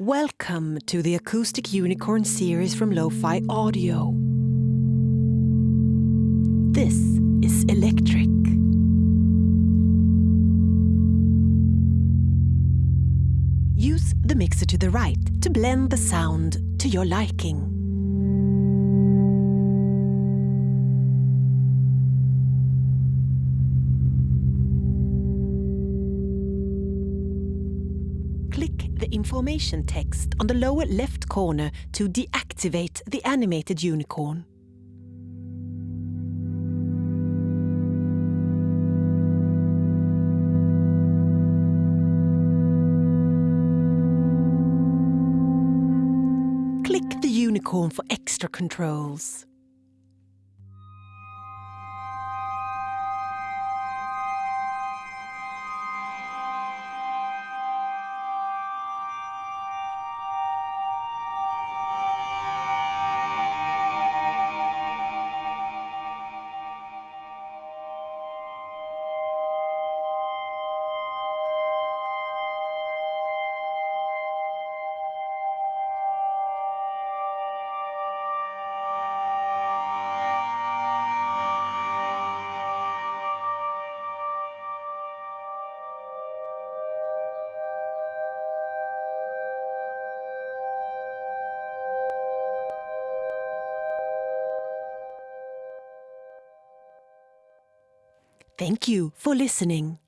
Welcome to the Acoustic Unicorn series from Lo-Fi Audio. This is Electric. Use the mixer to the right to blend the sound to your liking. Click the information text on the lower left corner to deactivate the animated unicorn. Click the unicorn for extra controls. Thank you for listening.